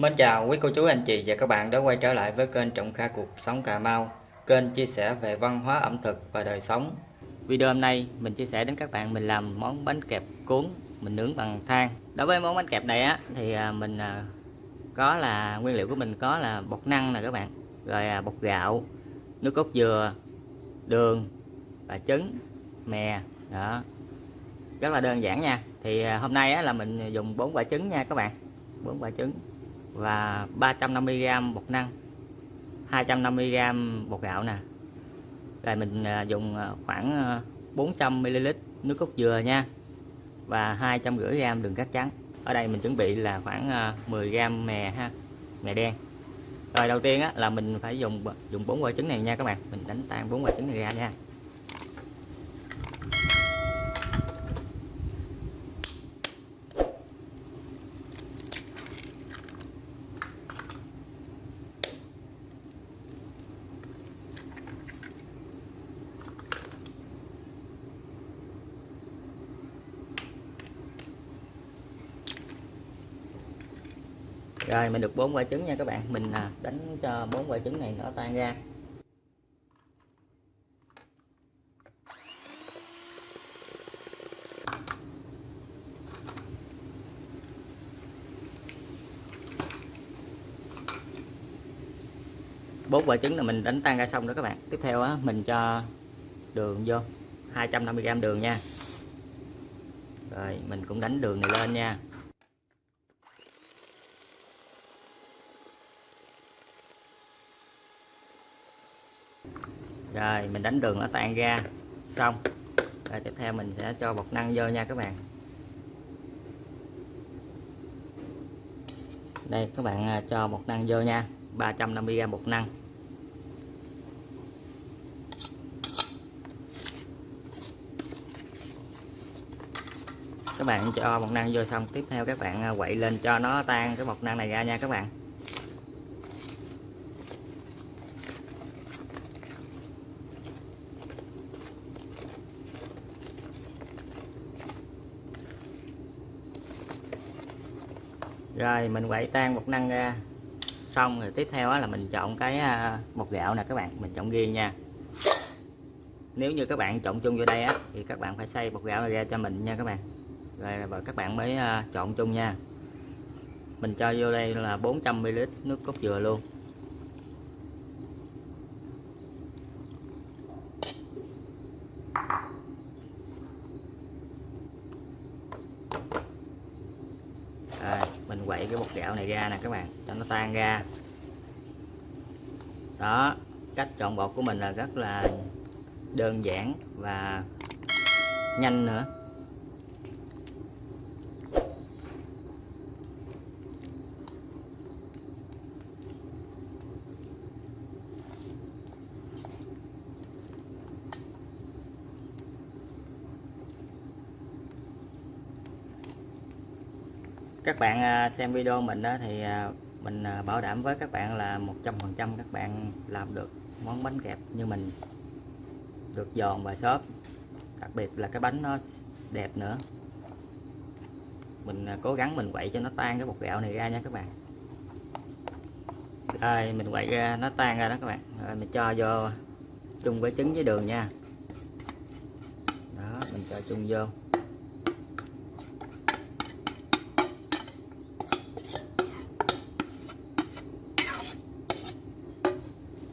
Mến chào quý cô chú anh chị và các bạn đã quay trở lại với kênh Trọng Kha Cuộc Sống Cà Mau Kênh chia sẻ về văn hóa ẩm thực và đời sống. Video hôm nay mình chia sẻ đến các bạn mình làm món bánh kẹp cuốn mình nướng bằng than. Đối với món bánh kẹp này á thì à, mình à, có là nguyên liệu của mình có là bột năng nè các bạn Rồi à, bột gạo, nước cốt dừa, đường và trứng, mè đó. Rất là đơn giản nha. Thì hôm nay á, là mình dùng bốn quả trứng nha các bạn bốn quả trứng và 350g bột năng 250g bột gạo nè. Rồi mình à, dùng à, khoảng à, 400ml nước cốt dừa nha và 250g đường cát trắng. Ở đây mình chuẩn bị là khoảng 10g mè ha mè đen. Rồi đầu tiên á, là mình phải dùng dùng bốn quả trứng này nha các bạn. Mình đánh tan bốn quả trứng này ra nha. Rồi, mình được bốn quả trứng nha các bạn. Mình à, đánh cho bốn quả trứng này nó tan ra. Bốn quả trứng là mình đánh tan ra xong đó các bạn. Tiếp theo á, mình cho đường vô. 250g đường nha. Rồi, mình cũng đánh đường này lên nha. Rồi, mình đánh đường nó tan ra. Xong. Rồi tiếp theo mình sẽ cho bột năng vô nha các bạn. Đây, các bạn à, cho bột năng vô nha. 350g bột năng. Các bạn cho bột năng vô xong, tiếp theo các bạn à, quậy lên cho nó tan cái bột năng này ra nha các bạn. Rồi, mình quậy tan bột năng ra. Xong rồi tiếp theo là mình chọn cái à, bột gạo nè các bạn, mình chọn riêng nha. Nếu như các bạn chọn chung vô đây á, thì các bạn phải xay bột gạo này ra cho mình nha các bạn. Rồi và các bạn mới à, chọn chung nha. Mình cho vô đây là 400ml nước cốt dừa luôn rồi mình quậy cái bột gạo này ra nè các bạn, cho nó tan ra. Đó, cách chọn bột của mình là rất là đơn giản và nhanh nữa. Các bạn à, xem video mình đó thì à, mình à, bảo đảm với các bạn là 100% các bạn làm được món bánh kẹp như mình, được giòn và xốp. Đặc biệt là cái bánh nó đẹp nữa. Mình cố gắng mình quậy cho nó tan cái bột gạo này ra nha các bạn. Rồi, mình quậy ra, nó tan ra đó các bạn. Rồi, mình cho vô chung với trứng với đường nha. Đó, mình cho chung vô.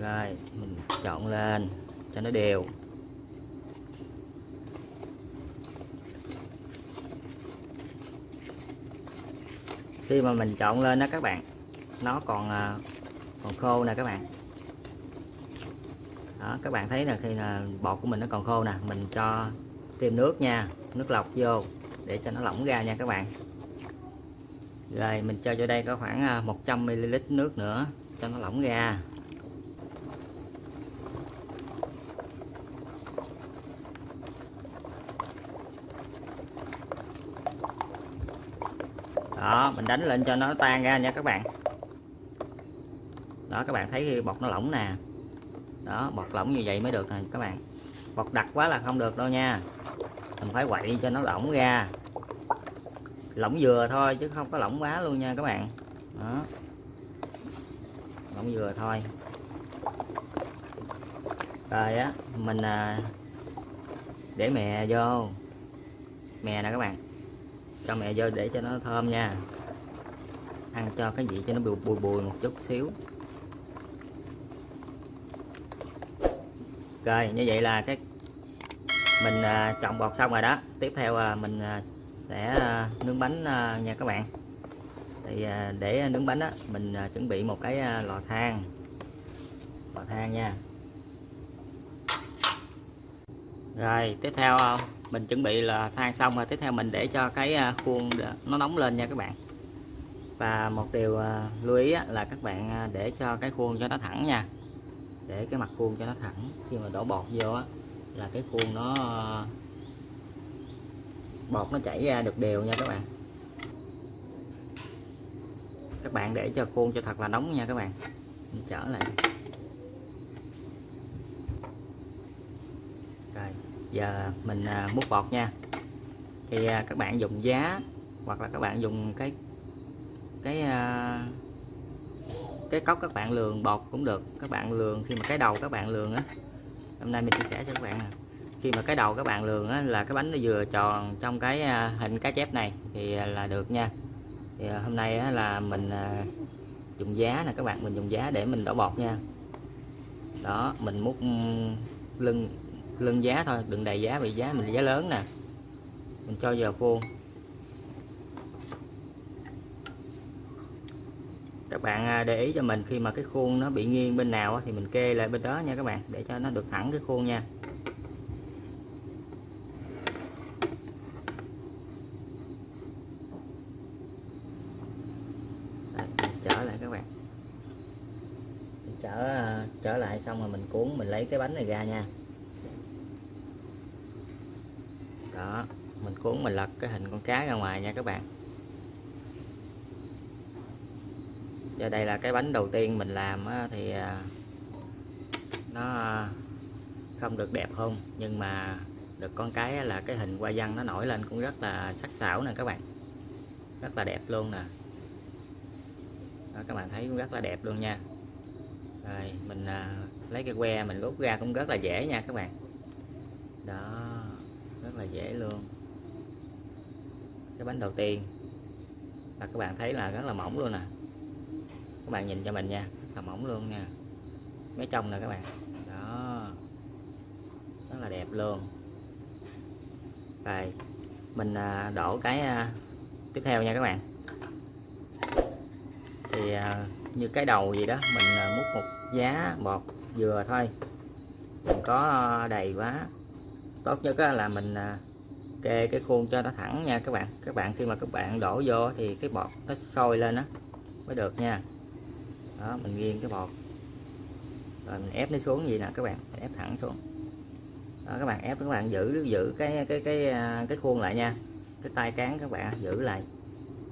Rồi, mình chọn lên, cho nó đều. Khi mà mình chọn lên đó các bạn, nó còn à, còn khô nè các bạn. Đó, các bạn thấy là khi là bột của mình nó còn khô nè, mình cho thêm nước nha, nước lọc vô để cho nó lỏng ra nha các bạn. Rồi, mình cho vô đây có khoảng à, 100ml nước nữa cho nó lỏng ra. Đó mình đánh lên cho nó tan ra nha các bạn. Đó các bạn thấy bọt bột nó lỏng nè. Đó bột lỏng như vậy mới được này các bạn. Bột đặc quá là không được đâu nha. Mình phải quậy cho nó lỏng ra. Lỏng vừa thôi chứ không có lỏng quá luôn nha các bạn. Đó. Lỏng vừa thôi. Rồi á mình à, để mè vô. Mè nè các bạn cho mẹ vô để cho nó thơm nha. Ăn cho cái vị cho nó bùi bùi, bùi một chút xíu. Rồi như vậy là cái mình à, trộn bột xong rồi đó. Tiếp theo à, mình à, sẽ à, nướng bánh à, nha các bạn. Thì à, để nướng bánh á mình à, chuẩn bị một cái à, lò than. Lò than nha. Rồi tiếp theo à, mình chuẩn bị là thay xong rồi, tiếp theo mình để cho cái à, khuôn nó nóng lên nha các bạn. Và một điều à, lưu ý là các bạn à, để cho cái khuôn cho nó thẳng nha. Để cái mặt khuôn cho nó thẳng, khi mà đổ bột vô là cái khuôn nó bột nó chảy ra được đều nha các bạn. Các bạn để cho khuôn cho thật là nóng nha các bạn. Mình trở lại rồi giờ mình à, múc bọt nha. Thì à, các bạn dùng giá hoặc là các bạn dùng cái cái à, cái cốc các bạn lường bọt cũng được. Các bạn lường khi mà cái đầu các bạn lường á. Hôm nay mình chia sẻ cho các bạn nè. Khi mà cái đầu các bạn lường á, là cái bánh nó vừa tròn trong cái hình cá chép này thì là được nha. Thì hôm nay á, là mình dùng giá nè các bạn mình dùng giá để mình đổ bọt nha. Đó mình múc lưng lưng giá thôi đừng đầy giá bị giá mình, giá lớn nè. Mình cho vào khuôn. Các bạn à, để ý cho mình khi mà cái khuôn nó bị nghiêng bên nào thì mình kê lại bên đó nha các bạn, để cho nó được thẳng cái khuôn nha. Trở lại các bạn. Trở à, trở lại xong rồi mình cuốn, mình lấy cái bánh này ra nha đó mình cuốn mình lật cái hình con cá ra ngoài nha các bạn. Giờ đây là cái bánh đầu tiên mình làm thì à, nó à, không được đẹp không? Nhưng mà được con cái là cái hình hoa văn nó nổi lên cũng rất là sắc sảo nè các bạn. Rất là đẹp luôn nè. Đó, các bạn thấy cũng rất là đẹp luôn nha. Rồi mình à, lấy cái que mình rút ra cũng rất là dễ nha các bạn. Đó rất là dễ luôn cái bánh đầu tiên. Là các bạn thấy là rất là mỏng luôn nè các bạn nhìn cho mình nha, rất là mỏng luôn nha. Mấy trong nè các bạn. Đó. Rất là đẹp luôn. Rồi, mình à, đổ cái à, tiếp theo nha các bạn. Thì như cái đầu gì đó, mình múc một giá bột vừa thôi. Đừng có đầy quá. Tốt nhất là mình kê cái khuôn cho nó thẳng nha các bạn. Các bạn khi mà các bạn đổ vô thì cái bọt nó sôi lên đó mới được nha. Đó mình nghiêng cái bọt. Rồi mình ép nó xuống gì nè các bạn? Mình ép thẳng xuống. Đó, các bạn ép các bạn giữ giữ cái cái cái à, cái khuôn lại nha. Cái tay cán các bạn giữ lại.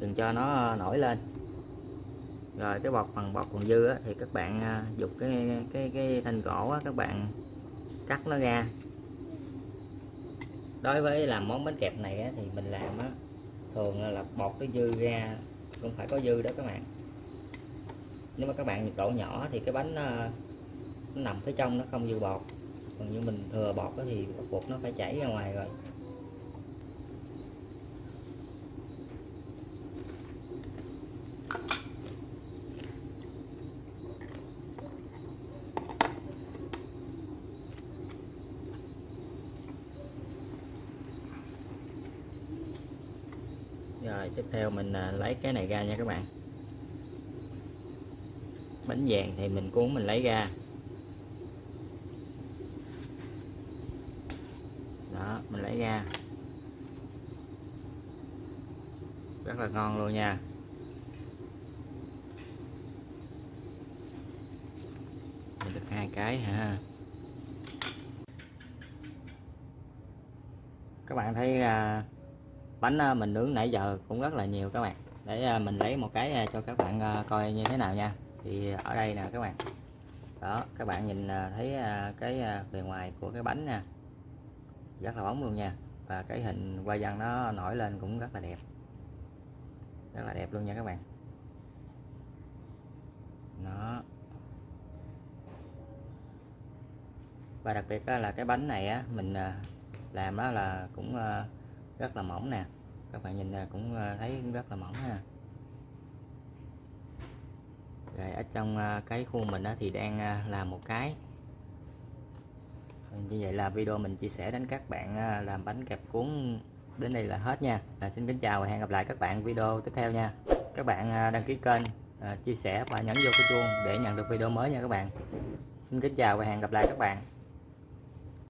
Đừng cho nó nổi lên. Rồi cái bọt phần bọt còn dư á, thì các bạn dục dùng cái cái cái thanh gỗ á, các bạn cắt nó ra đối với làm món bánh kẹp này á, thì mình làm á, thường là bọt cái dư ra cũng phải có dư đó các bạn. Nếu mà các bạn nhiệt độ nhỏ thì cái bánh nó, nó nằm phía trong nó không dư bọt còn như mình thừa bọt thì bột nó phải chảy ra ngoài rồi. Rồi, tiếp theo mình à, lấy cái này ra nha các bạn. Bánh vàng thì mình cuốn mình lấy ra. Đó, mình lấy ra. Rất là ngon luôn nha. Mình được hai cái ha. Các bạn thấy à, bánh ờ, mình nướng nãy giờ cũng rất là nhiều các bạn. Để ờ, mình lấy một cái ờ, cho các bạn coi như thế nào nha. Thì ở đây nè các bạn. Đó, các bạn nhìn thấy cái bề ngoài của cái bánh nè. Rất là bóng luôn nha. Và cái hình hoa văn nó nổi lên cũng rất là đẹp. Rất là đẹp luôn nha các bạn. Nó và đặc biệt là cái bánh này á, mình làm đó là cũng rất là mỏng nè. Các bạn nhìn cũng ờ, thấy rất là mỏng ha. Rồi ở trong ờ, cái khuôn mình đó thì đang ờ, làm một cái. Vâng, như vậy là video mình chia sẻ đến các bạn làm bánh kẹp cuốn đến đây là hết nha. À, xin kính chào và hẹn gặp lại các bạn video tiếp theo nha. Các bạn đăng ký kênh chia sẻ và nhấn vô cái chuông để nhận được video mới nha các bạn. Xin kính chào và hẹn gặp lại các bạn.